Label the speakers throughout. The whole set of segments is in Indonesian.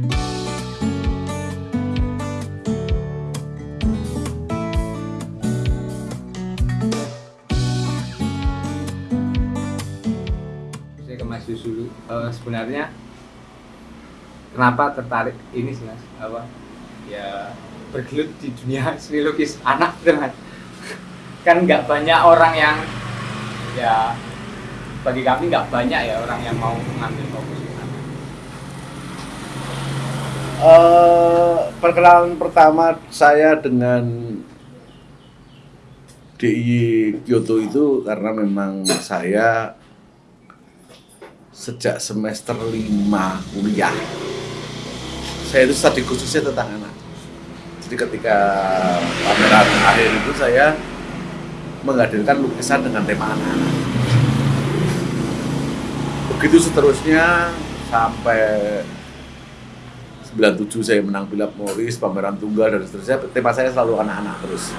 Speaker 1: saya ke Mas Yus dulu. Eh, sebenarnya kenapa tertarik ini sih Mas? Apa? Ya bergelut di dunia seni lukis anak Mas. Kan nggak banyak orang yang ya bagi kami nggak banyak ya orang yang mau mengambil fokus
Speaker 2: Eh, perkenalan pertama saya dengan DIY Kyoto itu karena memang saya sejak semester 5 kuliah. Saya itu studi khususnya tentang anak. Jadi ketika pameran akhir itu saya menghadirkan lukisan dengan tema anak-anak begitu seterusnya sampai 97 saya menang Philip Morris, pameran tunggal dan seterusnya. Tema saya selalu anak-anak terus.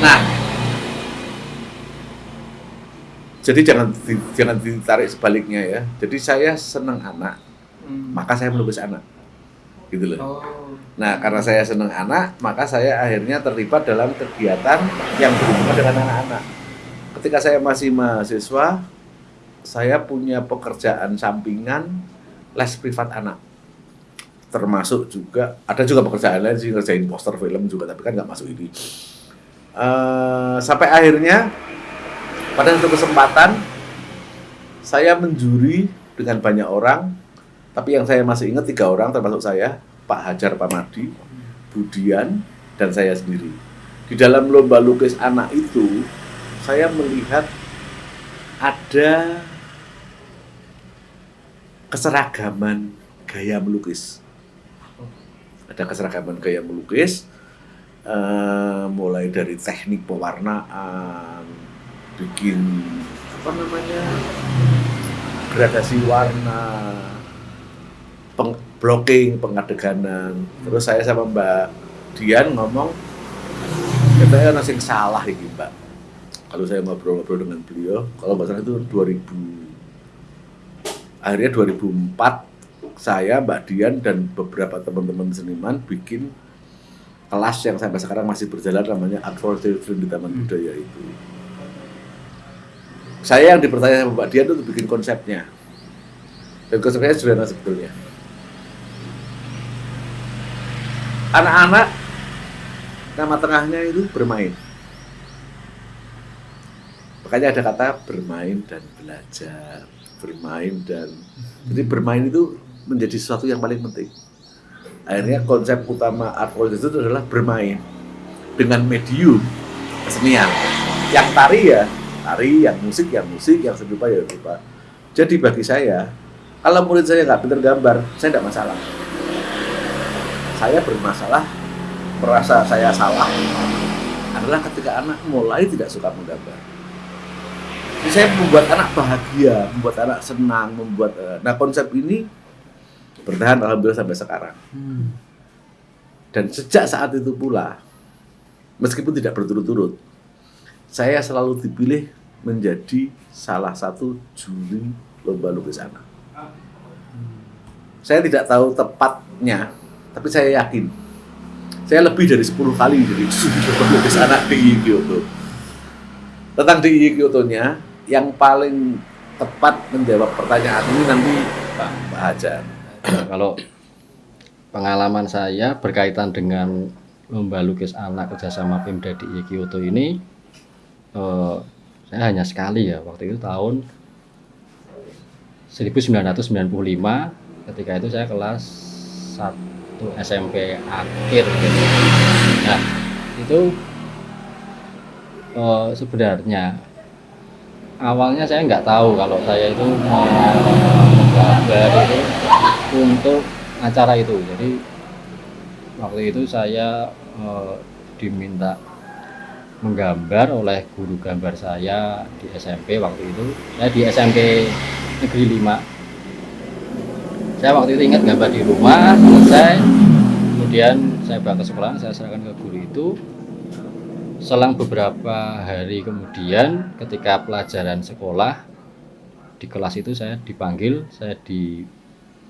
Speaker 2: Nah, jadi jangan jangan ditarik sebaliknya ya. Jadi saya senang anak, maka saya melukis anak, gitu loh.
Speaker 1: oh
Speaker 2: Nah, karena saya senang anak, maka saya akhirnya terlibat dalam kegiatan yang berhubungan dengan anak-anak. Ketika saya masih mahasiswa, saya punya pekerjaan sampingan les privat anak. Termasuk juga, ada juga pekerjaan lain sih, ngerjain poster film juga, tapi kan nggak masuk ini. Eh, sampai akhirnya, pada satu kesempatan, saya menjuri dengan banyak orang, tapi yang saya masih ingat tiga orang, termasuk saya, Pak Hajar Pamadi, Budian, dan saya sendiri. Di dalam lomba lukis anak itu, saya melihat ada keseragaman gaya melukis. Ada keseragaman gaya melukis, eh, mulai dari teknik pewarnaan, bikin apa namanya gradasi warna, peng- blocking, pengadeganan. Terus saya sama Mbak Dian ngomong, katanya ada yang salah ini Mbak. Kalau saya ngobrol-ngobrol dengan beliau, kalau nggak salah itu 2000, akhirnya 2004 saya, Mbak Dian dan beberapa teman-teman seniman bikin kelas yang sampai sekarang masih berjalan namanya Art for Children di Taman Budaya itu. Saya yang dipertanya sama Mbak Dian itu bikin konsepnya. Dan konsepnya sederhana sebetulnya. Anak-anak nama tengahnya itu bermain. Makanya ada kata bermain dan belajar, bermain dan jadi bermain itu menjadi sesuatu yang paling penting. Akhirnya konsep utama art policy itu adalah bermain dengan medium kesenian. Yang tari ya tari, yang musik ya musik, yang seni rupa ya rupa. Jadi bagi saya, kalau murid saya nggak pintar gambar, saya tidak masalah. Saya bermasalah, merasa saya salah adalah ketika anak mulai tidak suka menggambar. Jadi saya membuat anak bahagia, membuat anak senang, membuat eh, nah konsep ini bertahan alhamdulillah sampai sekarang. Dan sejak saat itu pula, meskipun tidak berturut-turut, saya selalu dipilih menjadi salah satu juri lomba lukis anak. Saya tidak tahu tepatnya, tapi saya yakin. Saya lebih dari 10 kali jadi juri lomba lukis anak di Kyoto. Tentang di Kyoto-nya, yang paling tepat menjawab pertanyaan ini nanti Pak, Pak Hajar.
Speaker 3: Kalau pengalaman saya berkaitan dengan lomba lukis anak kerjasama Pemda DIY Kyoto ini eh, saya hanya sekali ya waktu itu tahun 1995 ketika itu saya kelas 1 SMP akhir gitu. nah itu eh, sebenarnya awalnya saya nggak tahu kalau saya itu mau gambar itu untuk acara itu. Jadi waktu itu saya eh, diminta menggambar oleh guru gambar saya di SMP waktu itu. Saya di SMP Negeri 5 saya waktu itu ingat gambar di rumah selesai. Kemudian saya bawa ke sekolah saya serahkan ke guru itu. Selang beberapa hari kemudian ketika pelajaran sekolah di kelas itu saya dipanggil saya di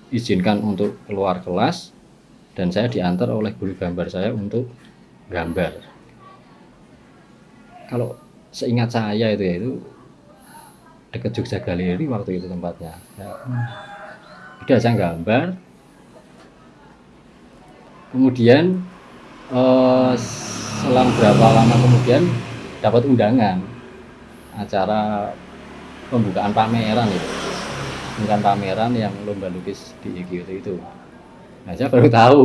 Speaker 3: diizinkan untuk keluar kelas dan saya diantar oleh guru gambar saya untuk gambar. Kalau seingat saya itu ya itu dekat Jogja Galeri waktu itu tempatnya. Ya, udah saya gambar. Kemudian eh, selang berapa lama kemudian dapat undangan acara pembukaan pameran itu bukan pameran yang lomba lukis di IGIOT itu. Nah saya baru tahu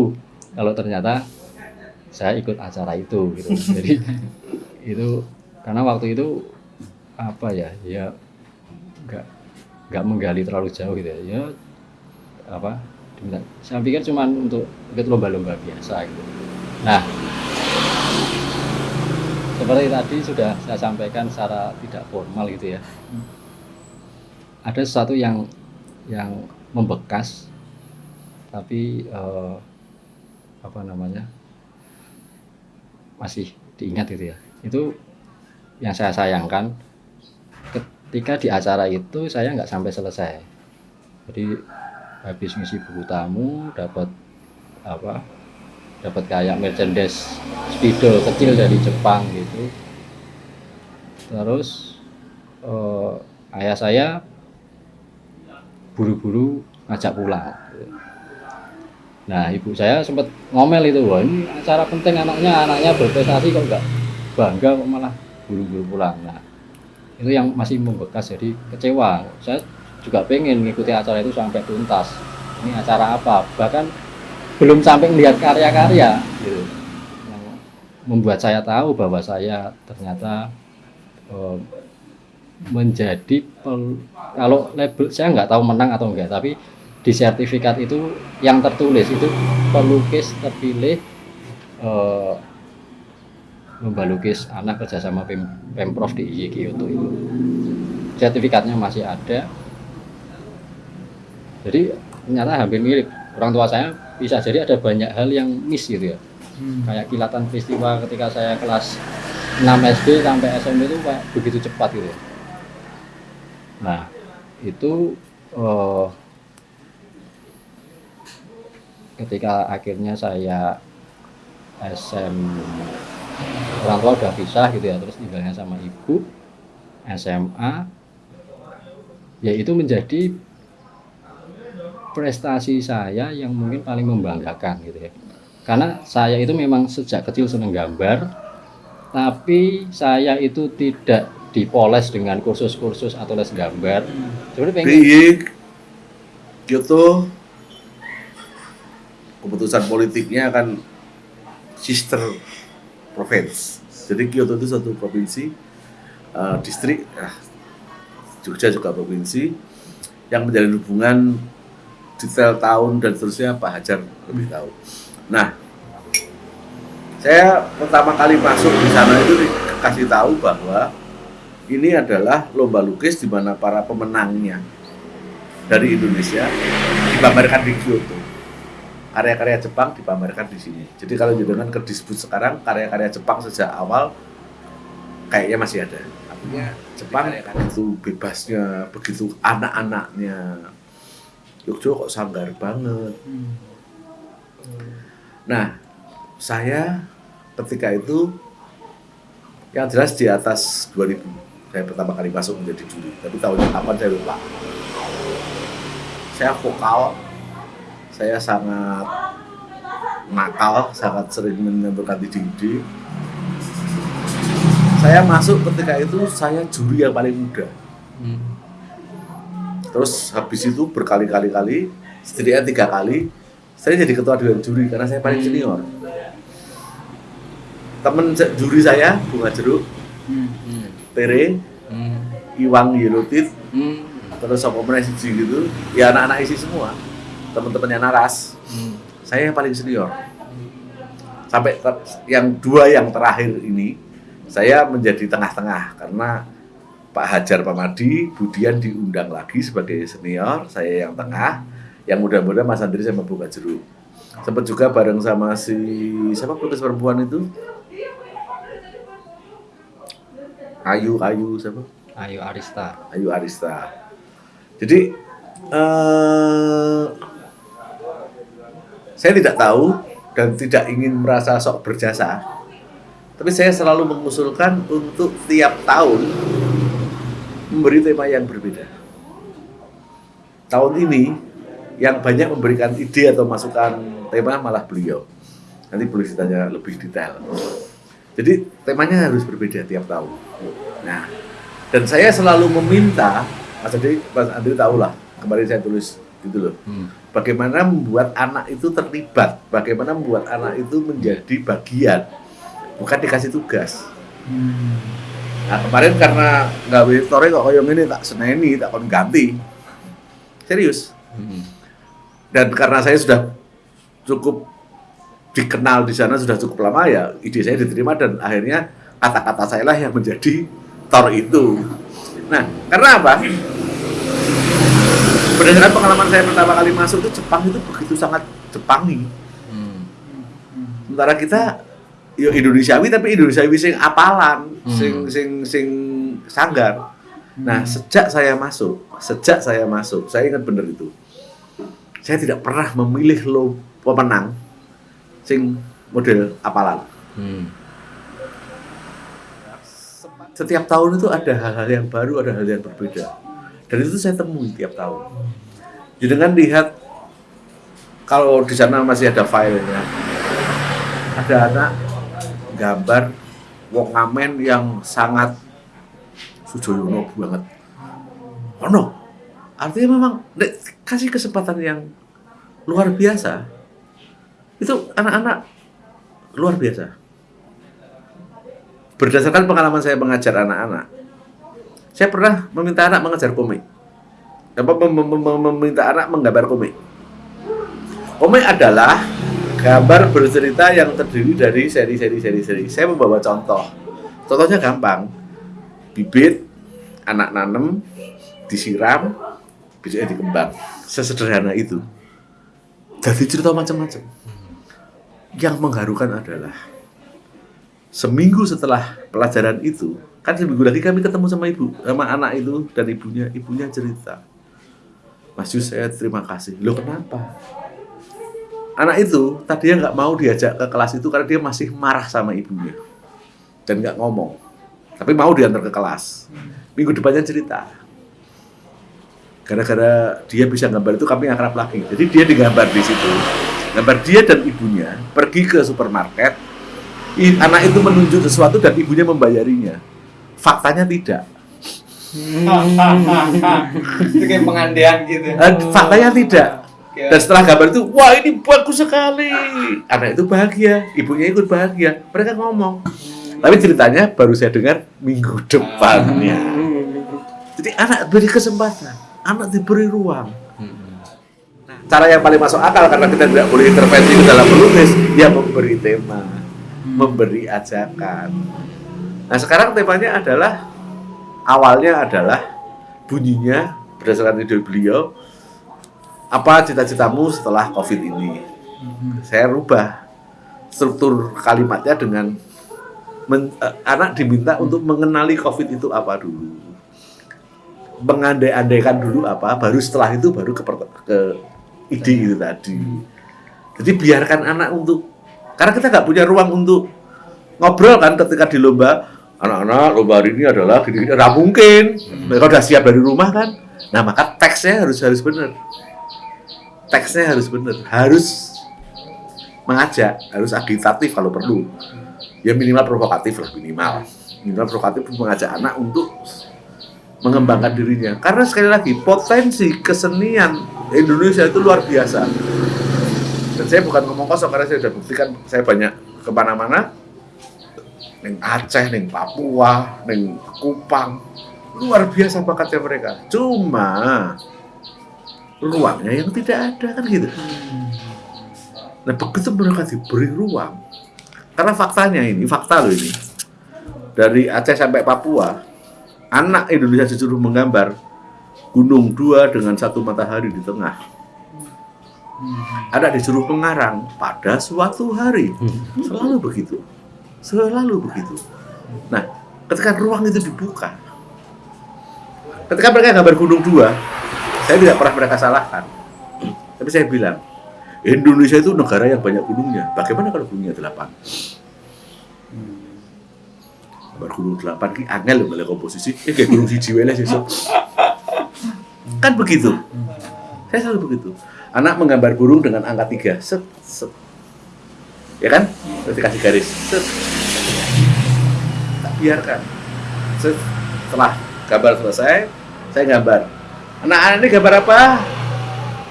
Speaker 3: kalau ternyata saya ikut acara itu gitu. Jadi itu karena waktu itu apa ya ya nggak nggak menggali terlalu jauh gitu ya. Ya apa diminta- saya pikir cuma untuk ikut lomba-lomba biasa gitu. Nah seperti tadi sudah saya sampaikan secara tidak formal gitu ya. Ada sesuatu yang yang membekas tapi eh, apa namanya masih diingat gitu ya. Itu yang saya sayangkan ketika di acara itu saya nggak sampai selesai. Jadi habis ngisi buku tamu dapat apa dapat kayak merchandise spidol kecil dari Jepang gitu. Terus eh, ayah saya buru-buru ngajak pulang nah ibu saya sempat ngomel itu wah ini acara penting anaknya anaknya berprestasi kok enggak bangga kok malah buru-buru pulang nah itu yang masih membekas jadi kecewa. Saya juga pengen mengikuti acara itu sampai tuntas. Ini acara apa? Bahkan belum sampai melihat karya-karya gitu. Membuat saya tahu bahwa saya ternyata eh, menjadi pel- kalau label saya nggak tahu menang atau enggak tapi di sertifikat itu yang tertulis itu pelukis terpilih eh, lomba lukis anak kerjasama Pem pemprov di IY Kyoto itu. Sertifikatnya masih ada. Jadi ternyata hampir mirip. Orang tua saya bisa jadi ada banyak hal yang miss gitu ya. Kayak kilatan peristiwa ketika saya kelas 6 SD sampai SMP itu kayak begitu cepat gitu ya nah itu eh, ketika akhirnya saya SM orang tua udah pisah gitu ya terus tinggalnya sama ibu SMA ya itu menjadi prestasi saya yang mungkin paling membanggakan gitu ya. Karena saya itu memang sejak kecil seneng gambar tapi saya itu tidak dipoles dengan kursus-kursus atau les gambar sebenarnya pengen
Speaker 2: Piye Kyoto keputusan politiknya kan sister province. Jadi Kyoto itu satu provinsi, eh, distrik, ah, Jogja juga provinsi yang menjalin hubungan detail tahun dan seterusnya Pak Hajar lebih tahu. Nah, saya pertama kali masuk di sana itu dikasih tahu bahwa ini adalah lomba lukis di mana para pemenangnya dari Indonesia dipamerkan di Kyoto. Karya-karya Jepang dipamerkan di sini. Jadi kalau jenengan ke disebut sekarang karya-karya Jepang sejak awal kayaknya masih ada. Artinya Jepang begitu bebasnya, begitu anak-anaknya. Yogyo kok sanggar banget. Nah, saya ketika itu yang jelas di atas 2000 saya pertama kali masuk menjadi juri. Tapi tahunnya kapan saya lupa. Saya vokal. Saya sangat nakal sangat sering menentukan ide-ide saya masuk ketika itu saya juri yang paling muda. Terus habis itu berkali-kali kali setidaknya tiga kali saya jadi ketua dewan juri karena saya paling senior. Temen juri saya bunga jeruk Tere Iwang Yelotit terus apa meneh siji gitu. Ya anak-anak isi semua. Teman-temannya Naras. Saya yang paling senior. Sampai ter- yang dua yang terakhir ini saya menjadi tengah-tengah karena Pak Hajar Pamadi Budian diundang lagi sebagai senior saya yang tengah. Yang muda-muda Mas Andri sama Bunga Jeruk sempat juga bareng sama si siapa pelukis perempuan itu Ayu Ayu siapa
Speaker 3: Ayo Arista
Speaker 2: Ayu Arista. Jadi eh, saya tidak tahu dan tidak ingin merasa sok berjasa, tapi saya selalu mengusulkan untuk tiap tahun memberi tema yang berbeda. Tahun ini yang banyak memberikan ide atau masukan tema malah beliau. Nanti boleh ditanya lebih detail. Jadi temanya harus berbeda tiap tahun. Nah, dan saya selalu meminta, Mas Andri, Mas Andri tahu lah, kemarin saya tulis gitu loh.
Speaker 3: Hmm.
Speaker 2: Bagaimana membuat anak itu terlibat, bagaimana membuat anak itu menjadi bagian, bukan dikasih tugas. Nah kemarin karena nggak story kok kayak ini tak seneni, tak kon ganti. Serius.
Speaker 3: Hmm.
Speaker 2: Dan karena saya sudah cukup dikenal di sana sudah cukup lama ya, ide saya diterima dan akhirnya kata-kata saya lah yang menjadi tor itu. Nah, karena apa? Berdasarkan pengalaman saya pertama kali masuk itu Jepang itu begitu sangat Jepangi.
Speaker 3: Hmm.
Speaker 2: Sementara kita yo Indonesiawi tapi Indonesiawi sing apalan,
Speaker 3: Hmm.
Speaker 2: sing sing sing sanggar. Nah, sejak saya masuk, sejak saya masuk, saya ingat benar itu. Saya tidak pernah memilih lo pemenang sing model apalan.
Speaker 3: Hmm.
Speaker 2: Setiap tahun itu ada hal-hal yang baru, ada hal yang berbeda. Dan itu saya temui tiap tahun. Jadi dengan lihat kalau di sana masih ada filenya, ada anak gambar wong ngamen yang sangat Sujoyono banget. Oh no, artinya memang kasih kesempatan yang luar biasa. Itu anak-anak luar biasa. Berdasarkan pengalaman saya mengajar anak-anak, saya pernah meminta anak mengajar komik. Apa mem- mem- mem- meminta anak menggambar komik. Komik adalah gambar bercerita yang terdiri dari seri-seri seri-seri. Saya membawa contoh. Contohnya gampang. Bibit, anak nanem, disiram, besoknya dikembang. Sesederhana itu. Jadi cerita macam-macam. Yang mengharukan adalah seminggu setelah pelajaran itu, kan seminggu lagi kami ketemu sama ibu, sama anak itu dan ibunya, ibunya cerita. Mas Yus, saya terima kasih. Loh kenapa? Anak itu tadinya nggak mau diajak ke kelas itu karena dia masih marah sama ibunya dan nggak ngomong. Tapi mau diantar ke kelas. Minggu depannya cerita. Gara-gara dia bisa gambar itu kami akrab lagi. Jadi dia digambar di situ. Gambar dia dan ibunya pergi ke supermarket. Anak itu menunjuk sesuatu dan ibunya membayarinya. Faktanya tidak.
Speaker 1: itu kayak pengandian gitu.
Speaker 2: Eh, faktanya tidak. Dan setelah gambar itu, wah ini bagus sekali. Anak itu bahagia, ibunya ikut bahagia. Mereka ngomong. Tapi ceritanya baru saya dengar minggu depannya. Jadi anak beri kesempatan, anak diberi ruang.
Speaker 3: Hmm.
Speaker 2: Cara yang paling masuk akal karena kita tidak boleh intervensi ke dalam menulis, ya memberi tema, memberi ajakan. Nah sekarang temanya adalah awalnya adalah bunyinya berdasarkan ide beliau apa cita-citamu setelah COVID ini? Saya rubah struktur kalimatnya dengan men- eh, anak diminta untuk mengenali COVID itu apa dulu, mengandai-andaikan dulu apa, baru setelah itu baru ke, ke ide itu tadi. Jadi biarkan anak untuk karena kita nggak punya ruang untuk ngobrol kan ketika di lomba anak-anak lomba hari ini adalah gini-gini nggak mungkin. Mereka udah siap dari rumah kan. Nah maka teksnya harus harus benar. Teksnya harus benar. Harus mengajak harus agitatif kalau perlu. Ya minimal provokatif lah minimal. Minimal provokatif mengajak anak untuk mengembangkan dirinya. Karena sekali lagi potensi kesenian Indonesia itu luar biasa. Dan saya bukan ngomong kosong karena saya sudah buktikan saya banyak ke mana-mana neng Aceh, neng Papua, neng Kupang. Luar biasa bakatnya mereka. Cuma ruangnya yang tidak ada kan gitu. Nah begitu mereka diberi ruang karena faktanya ini fakta loh ini. Dari Aceh sampai Papua anak Indonesia disuruh menggambar gunung dua dengan satu matahari di tengah ada disuruh pengarang pada suatu hari selalu begitu selalu begitu nah ketika ruang itu dibuka ketika mereka gambar gunung dua saya tidak pernah mereka salahkan tapi saya bilang Indonesia itu negara yang banyak gunungnya. Bagaimana kalau gunungnya delapan? Gambar gunung delapan ki angel mulai komposisi. Eh kayak gunung siji wae lah sesuk. Kan begitu. Saya selalu begitu. Anak menggambar burung dengan angka tiga. Set, set. Ya kan? Terus dikasih garis. Set. Tak biarkan. Set. Setelah gambar selesai, saya gambar. Anak-anak ini gambar apa?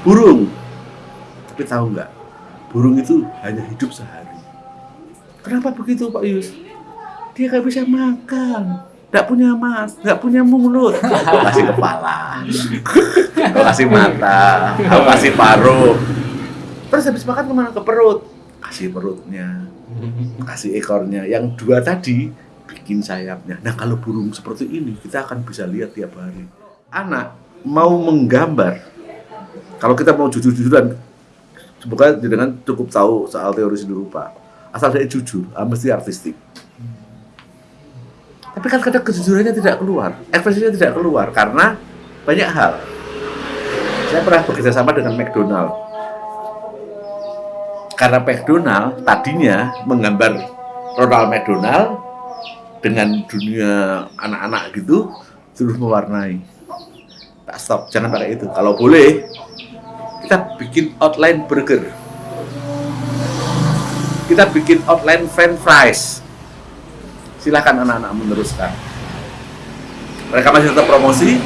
Speaker 2: Burung. Tapi tahu nggak? Burung itu hanya hidup sehari. Kenapa begitu Pak Yus? Dia nggak bisa makan. Nggak punya mas, nggak punya mulut. Kau kasih kepala, kau kasih mata, kau kasih paruh. Terus habis makan ke mana? Ke perut. Kasih perutnya, kasih ekornya. Yang dua tadi bikin sayapnya. Nah kalau burung seperti ini kita akan bisa lihat tiap hari. Anak mau menggambar, kalau kita mau jujur-jujuran, semoga dengan cukup tahu soal teori seni rupa. Asal dia jujur, ah, mesti artistik. Tapi kan kadang kejujurannya tidak keluar, ekspresinya tidak keluar karena banyak hal. Saya pernah bekerja sama dengan McDonald. Karena McDonald tadinya menggambar Ronald McDonald dengan dunia anak-anak gitu terus mewarnai. Tak stop, jangan pakai itu. Kalau boleh, kita bikin outline burger. Kita bikin outline french fries. Silahkan anak-anak meneruskan. Mereka masih tetap promosi,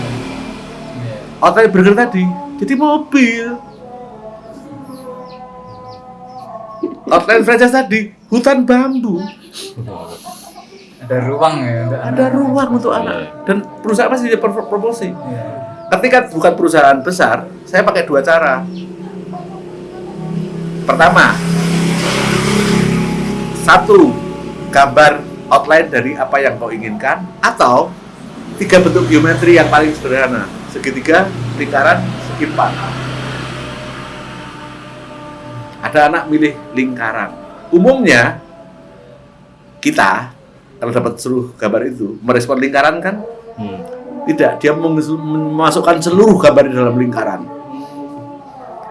Speaker 2: outline burger tadi jadi mobil. Outline franchise tadi hutan bambu.
Speaker 1: Ada ruang ya. untuk
Speaker 2: Ada
Speaker 1: anak-anak.
Speaker 2: ruang untuk anak dan perusahaan pasti dia pro- promosi.
Speaker 1: Iya.
Speaker 2: Ketika bukan perusahaan besar, saya pakai dua cara. Pertama, satu gambar outline dari apa yang kau inginkan atau tiga bentuk geometri yang paling sederhana segitiga, lingkaran, segi empat. Ada anak milih lingkaran. Umumnya kita kalau dapat seluruh gambar itu merespon lingkaran kan
Speaker 3: Hmm.
Speaker 2: tidak, dia memasukkan seluruh gambar di dalam lingkaran.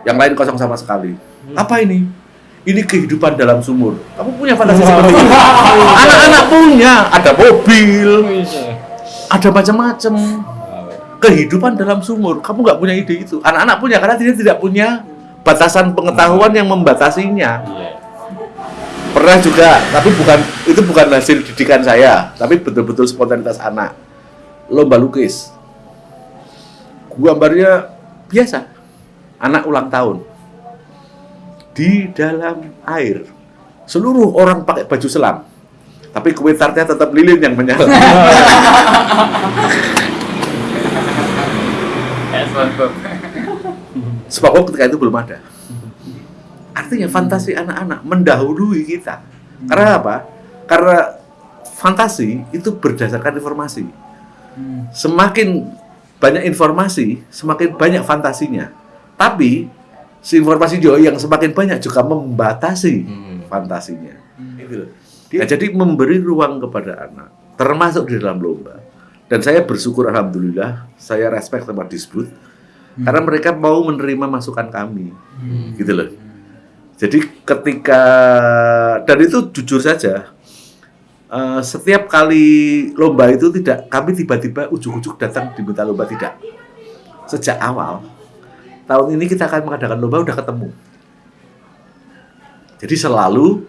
Speaker 2: Yang lain kosong sama sekali. Apa ini? Ini kehidupan dalam sumur. Kamu punya fantasi seperti itu? Anak-anak punya. Ada mobil, ada macam-macam. Kehidupan dalam sumur. Kamu nggak punya ide itu. Anak-anak punya karena dia tidak punya batasan pengetahuan yang membatasinya.
Speaker 3: Iya.
Speaker 2: Pernah juga, tapi bukan itu bukan hasil didikan saya, tapi betul-betul spontanitas anak. Lomba lukis. Gambarnya biasa. Anak ulang tahun. Di dalam air. Seluruh orang pakai baju selam. Tapi kue tartnya tetap lilin yang menyala.
Speaker 1: SpongeBob.
Speaker 2: SpongeBob ketika itu belum ada. Artinya fantasi anak-anak mendahului kita. Karena apa? Karena fantasi itu berdasarkan informasi.
Speaker 1: Hmm.
Speaker 2: Semakin banyak informasi, semakin banyak fantasinya. Tapi si informasi juga yang semakin banyak juga membatasi
Speaker 3: Hmm.
Speaker 2: fantasinya. Gitu loh. Nah, jadi memberi ruang kepada anak, termasuk di dalam lomba. Dan saya bersyukur alhamdulillah, saya respect sama Disbud karena mereka mau menerima masukan kami.
Speaker 1: Hmm.
Speaker 2: Gitu loh. Jadi ketika dan itu jujur saja eh, setiap kali lomba itu tidak kami tiba-tiba ujuk-ujuk datang diminta lomba tidak. Sejak awal tahun ini kita akan mengadakan lomba udah ketemu. Jadi selalu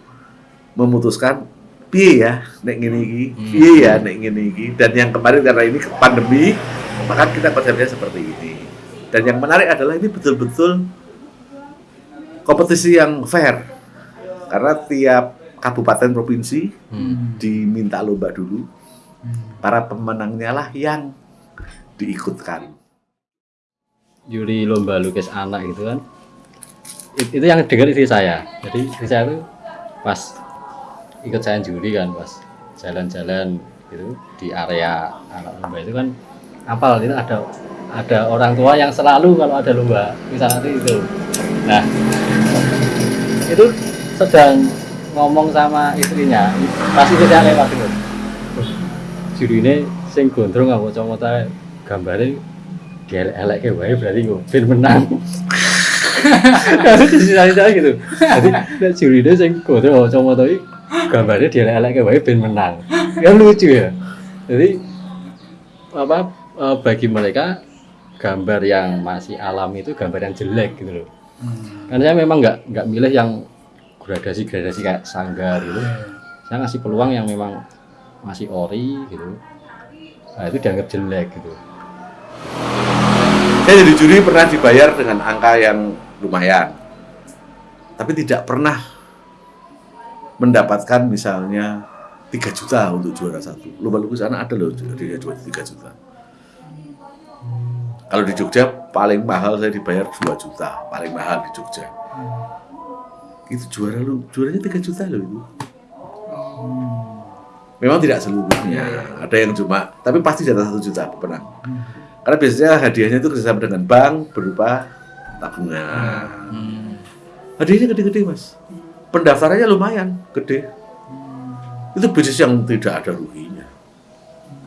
Speaker 2: memutuskan piye ya nek ngene iki, piye ya nek ngene iki? Dan yang kemarin karena ini pandemi maka kita konsepnya seperti ini. Dan yang menarik adalah ini betul-betul kompetisi yang fair. Karena tiap kabupaten provinsi
Speaker 3: Hmm.
Speaker 2: diminta lomba dulu. Para pemenangnya lah yang diikutkan
Speaker 3: juri lomba lukis anak gitu kan. It- itu yang dengar istri saya. Jadi istri saya tuh pas ikut saya juri kan pas jalan-jalan gitu di area anak lomba itu kan apal itu ada ada orang tua yang selalu kalau ada lomba misalnya itu. Nah itu sedang ngomong sama istrinya pas itu saya lewat itu. Juri ini sing gondrong nggak mau gambarnya elek-elek ke wae berarti gue film menang Harus disisa-sisa gitu. Jadi nek jurine sing kudu kacamata iki gambarnya dia elek wae ben menang. Kan lucu ya. Jadi apa eh, bagi mereka gambar yang masih alam itu gambar yang jelek gitu loh.
Speaker 1: Hmm.
Speaker 3: Karena saya memang nggak nggak milih yang gradasi-gradasi kayak sanggar gitu. Saya ngasih peluang yang memang masih ori gitu. Nah, itu dianggap jelek gitu.
Speaker 2: Saya jadi juri pernah dibayar dengan angka yang lumayan. Tapi tidak pernah mendapatkan misalnya 3 juta untuk juara satu. Lomba lukis anak ada loh dia juara 3 juta. Kalau di Jogja paling mahal saya dibayar 2 juta, paling mahal di Jogja. Itu juara lu, juaranya 3 juta loh itu. Memang tidak seluruhnya, ada yang cuma, tapi pasti di atas satu juta pemenang. Karena biasanya hadiahnya itu kerjasama dengan bank berupa tabungan.
Speaker 1: Hmm.
Speaker 2: Hadiahnya gede-gede mas. Pendaftarannya lumayan gede. Itu bisnis yang tidak ada ruginya.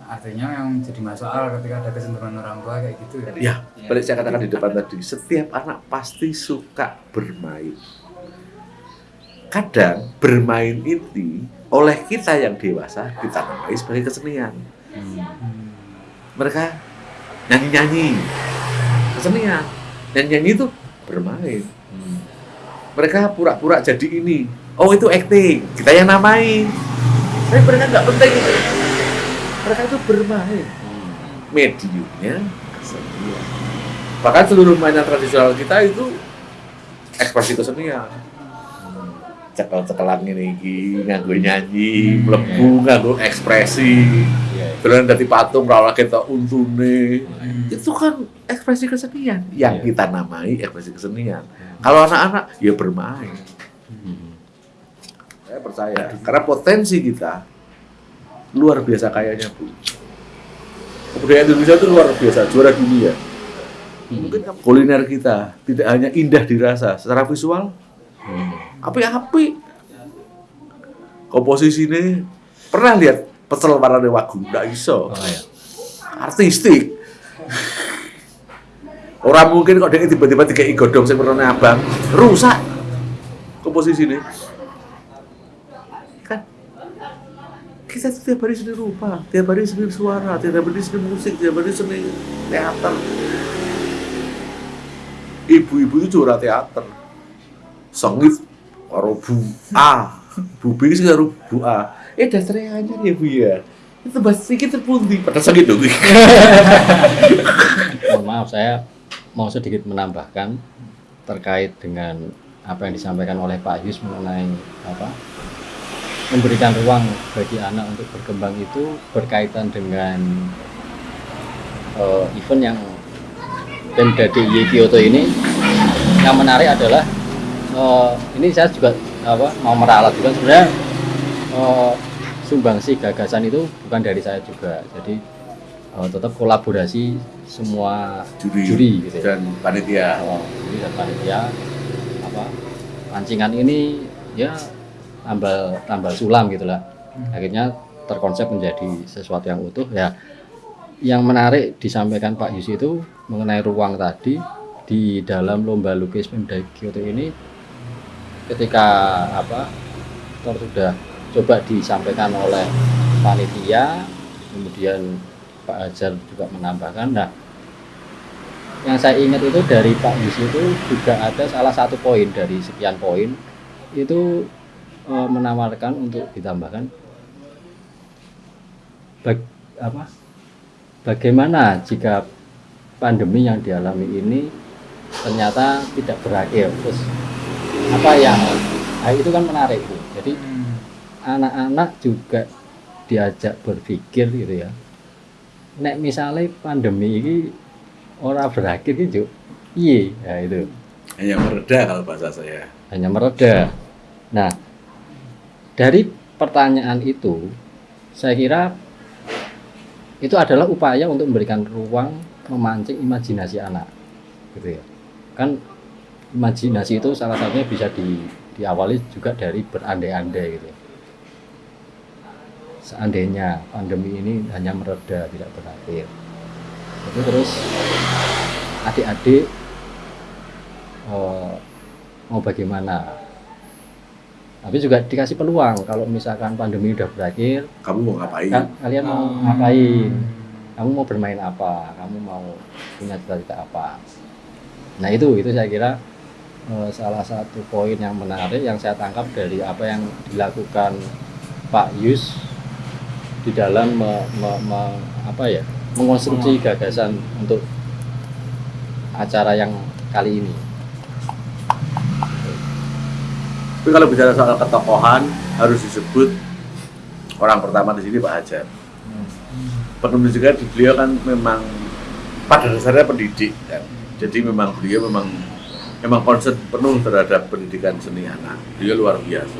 Speaker 1: Artinya yang jadi masalah ketika ada kecenderungan orang tua kayak gitu ya.
Speaker 2: Ya, balik saya katakan di depan tadi, setiap anak pasti suka bermain. Kadang bermain ini oleh kita yang dewasa kita namai sebagai kesenian.
Speaker 1: Hmm.
Speaker 2: Mereka nyanyi-nyanyi, kesenian. Nyanyi-nyanyi itu bermain. Mereka pura-pura jadi ini. Oh itu acting, kita yang namain. Tapi mereka nggak penting itu. Mereka itu bermain. Mediumnya kesenian. Bahkan seluruh mainan tradisional kita itu ekspresi kesenian. Cekel-cekelan ini nganggo nyanyi, mlebu nganggo ekspresi. Dolan dadi patung ora ketok untune. Itu kan ekspresi kesenian yang
Speaker 3: Iya.
Speaker 2: kita namai ekspresi kesenian. Kalau anak-anak ya bermain. Saya percaya karena potensi kita luar biasa kayanya, Bu. Kebudayaan Indonesia itu luar biasa, juara dunia. Mungkin kuliner kita tidak hanya indah dirasa secara visual, api-api. Komposisi ini pernah lihat pecel warna wagu, nggak iso.
Speaker 3: Oh, iya.
Speaker 2: Artistik. Orang mungkin kok dia tiba-tiba tiga godong sing warna abang, rusak komposisi ini. Kan kita tiap hari seni rupa, tiap hari seni suara, tiap hari seni musik, tiap hari seni teater. Ibu-ibu itu juara teater. Sengit karo Bu A. Bu B sing karo Bu A. Eh dasarnya aja ya Bu ya. Itu bahasa sedikit terpundi. Padahal sengit dong.
Speaker 3: Mohon maaf saya mau sedikit menambahkan terkait dengan apa yang disampaikan oleh Pak Yus mengenai apa memberikan ruang bagi anak untuk berkembang itu berkaitan dengan eh, event yang Pemda DIY Kyoto ini yang menarik adalah eh, ini saya juga apa mau meralat juga. Sebenarnya eh, sumbangsi gagasan itu bukan dari saya juga. Jadi eh, tetap kolaborasi semua
Speaker 2: Juri,
Speaker 3: juri gitu ya.
Speaker 2: dan panitia.
Speaker 3: Oh, juri dan panitia. Apa pancingan ini ya tambal tambal sulam gitulah akhirnya terkonsep menjadi sesuatu yang utuh. Ya yang menarik disampaikan Pak Yus itu mengenai ruang tadi di dalam lomba lukis Pemda Kyoto ini ketika apa sudah coba disampaikan oleh panitia kemudian Pak Hajar juga menambahkan nah yang saya ingat itu dari Pak Yus itu juga ada salah satu poin dari sekian poin itu eh, menawarkan untuk ditambahkan bag, apa bagaimana jika pandemi yang dialami ini ternyata tidak berakhir terus apa yang nah itu kan menarik Bu. jadi
Speaker 1: Hmm.
Speaker 3: anak-anak juga diajak berpikir gitu ya. Nek misalnya pandemi ini orang berakhir gitu iya ya itu.
Speaker 2: Hanya mereda kalau bahasa saya.
Speaker 3: hanya mereda. Nah dari pertanyaan itu saya kira itu adalah upaya untuk memberikan ruang memancing imajinasi anak gitu ya. Kan imajinasi itu salah satunya bisa di, diawali juga dari berandai-andai gitu. Ya. seandainya pandemi ini hanya mereda tidak berakhir. Itu terus adik-adik eh, mau bagaimana? Tapi juga dikasih peluang kalau misalkan pandemi udah berakhir
Speaker 2: kamu mau ngapain?
Speaker 3: Ka- kalian mau
Speaker 1: Hmm.
Speaker 3: ngapain? Kamu mau bermain apa? Kamu mau punya cita-cita apa? Nah itu itu saya kira salah satu poin yang menarik yang saya tangkap dari apa yang dilakukan Pak Yus di dalam me- me- me- apa ya mengonstruksi gagasan untuk acara yang kali ini.
Speaker 2: Tapi kalau bicara soal ketokohan harus disebut orang pertama di sini Pak Hajar. Penulis juga di beliau kan memang pada dasarnya pendidik kan. Jadi memang beliau memang memang concern penuh terhadap pendidikan seni anak. Beliau luar biasa.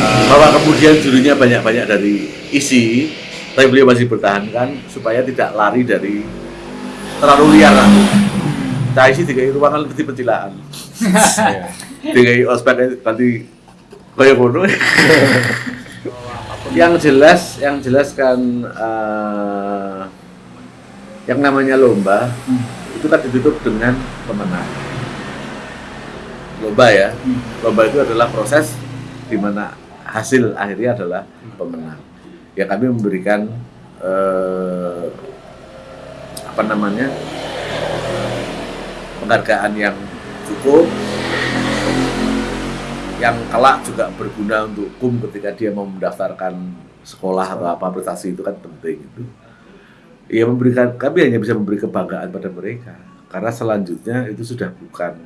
Speaker 2: Bahwa kemudian judulnya banyak-banyak dari isi, tapi beliau masih bertahankan supaya tidak lari dari terlalu liar. Nah, isi tiga ruangan lebih pencilaan. Tiga ospek nanti kayak ngono. yang jelas yang jelas kan eh, yang namanya lomba itu kan ditutup dengan pemenang. Lomba ya. Lomba itu adalah proses di mana hasil akhirnya adalah pemenang. Ya kami memberikan eh, apa namanya penghargaan yang cukup yang kelak juga berguna untuk kum ketika dia mau mendaftarkan sekolah atau apa prestasi itu kan penting itu. Ya memberikan kami hanya bisa memberi kebanggaan pada mereka. Karena selanjutnya itu sudah bukan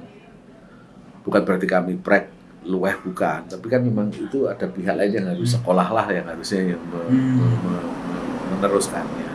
Speaker 2: bukan berarti kami prek luweh bukan. Tapi kan memang itu ada pihak lain yang harus sekolah lah yang harusnya yang me- me- me- meneruskannya